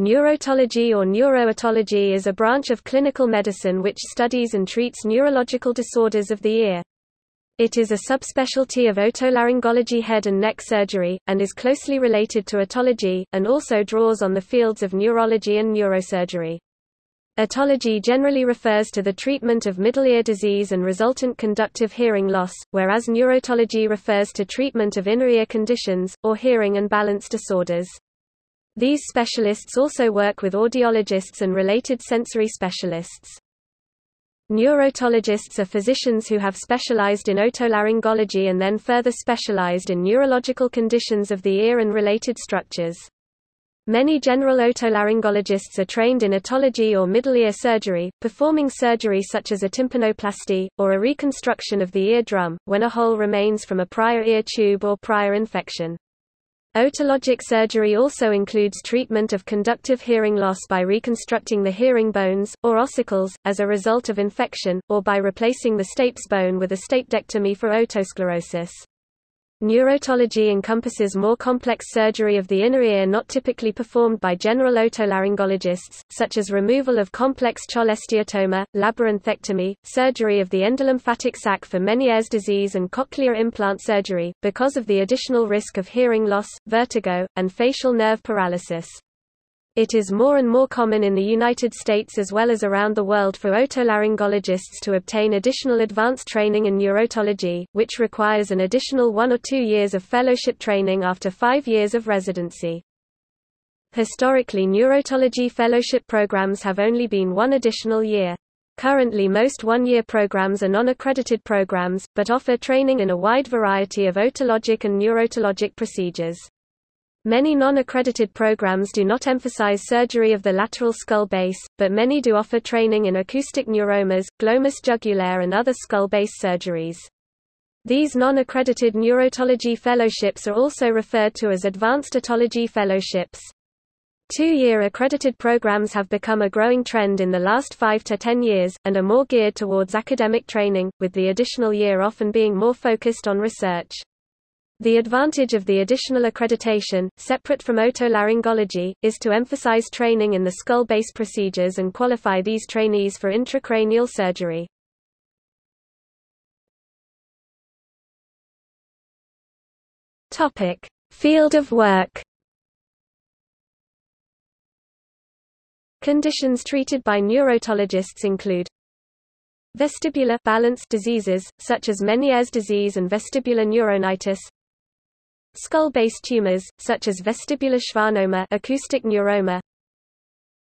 Neurotology or neurootology is a branch of clinical medicine which studies and treats neurological disorders of the ear. It is a subspecialty of otolaryngology head and neck surgery, and is closely related to otology, and also draws on the fields of neurology and neurosurgery. Otology generally refers to the treatment of middle ear disease and resultant conductive hearing loss, whereas neurotology refers to treatment of inner ear conditions, or hearing and balance disorders. These specialists also work with audiologists and related sensory specialists. Neurotologists are physicians who have specialized in otolaryngology and then further specialized in neurological conditions of the ear and related structures. Many general otolaryngologists are trained in otology or middle ear surgery, performing surgery such as a tympanoplasty, or a reconstruction of the eardrum, when a hole remains from a prior ear tube or prior infection. Otologic surgery also includes treatment of conductive hearing loss by reconstructing the hearing bones, or ossicles, as a result of infection, or by replacing the stapes bone with a stapedectomy for otosclerosis. Neurotology encompasses more complex surgery of the inner ear not typically performed by general otolaryngologists, such as removal of complex cholesteatoma, labyrinthectomy, surgery of the endolymphatic sac for Meniere's disease and cochlear implant surgery, because of the additional risk of hearing loss, vertigo, and facial nerve paralysis. It is more and more common in the United States as well as around the world for otolaryngologists to obtain additional advanced training in neurotology, which requires an additional one or two years of fellowship training after five years of residency. Historically neurotology fellowship programs have only been one additional year. Currently most one-year programs are non-accredited programs, but offer training in a wide variety of otologic and neurotologic procedures. Many non-accredited programs do not emphasize surgery of the lateral skull base, but many do offer training in acoustic neuromas, glomus jugulare and other skull base surgeries. These non-accredited neurotology fellowships are also referred to as advanced otology fellowships. Two-year accredited programs have become a growing trend in the last five to ten years, and are more geared towards academic training, with the additional year often being more focused on research. The advantage of the additional accreditation, separate from otolaryngology, is to emphasize training in the skull base procedures and qualify these trainees for intracranial surgery. Topic: Field of work. Conditions treated by neurotologists include vestibular balance diseases, such as Meniere's disease and vestibular neuronitis, Skull-base tumors, such as vestibular schwannoma acoustic neuroma,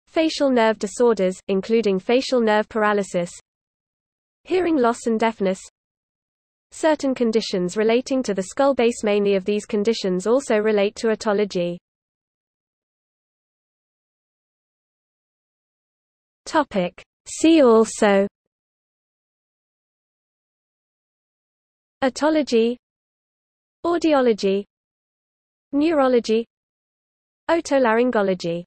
facial nerve disorders, including facial nerve paralysis, hearing loss and deafness, Certain conditions relating to the skull base Many of these conditions also relate to otology. Topic See also Otology Audiology Neurology. Otolaryngology